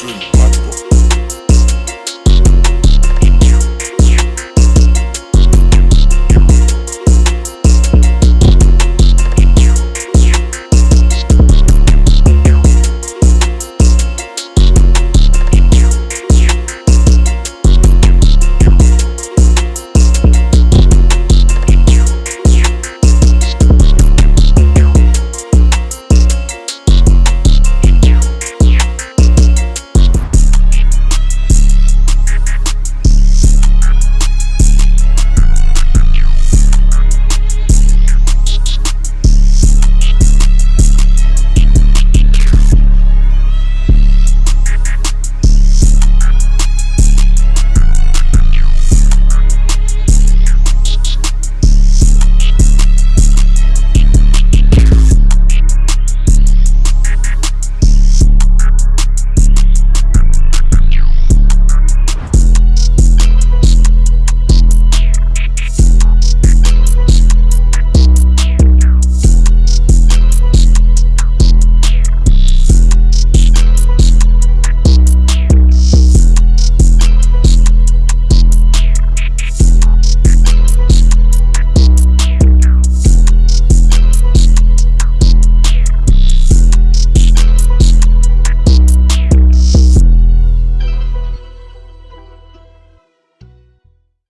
dream.